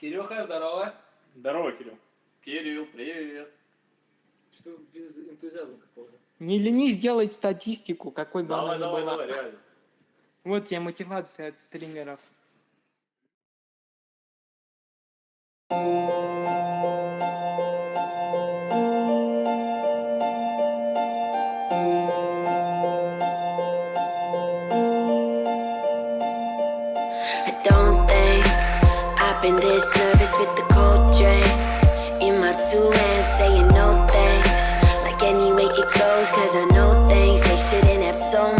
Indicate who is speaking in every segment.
Speaker 1: Кирюха, здорово.
Speaker 2: Здорово, Кирилл.
Speaker 1: Кирилл, привет. Что без энтузиазма какого-то?
Speaker 3: Не ленись делать статистику, какой бы
Speaker 1: Давай,
Speaker 3: она ни
Speaker 1: давай,
Speaker 3: была.
Speaker 1: давай, реально.
Speaker 3: Вот тебе мотивация от стримеров.
Speaker 4: I don't I've been this nervous with the cold drink In my two hands saying no thanks. Like any way it goes cause I know things they shouldn't have told me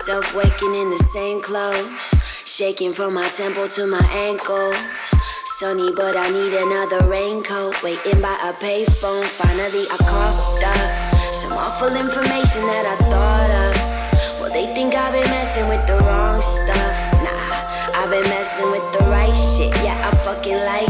Speaker 4: myself waking in the same clothes, shaking from my temple to my ankles. Sunny, but I need another raincoat. Waiting by a payphone. Finally, I coughed up some awful information that I thought of. Well, they think I've been messing with the wrong stuff. Nah, I've been messing with the right shit. Yeah, I fucking like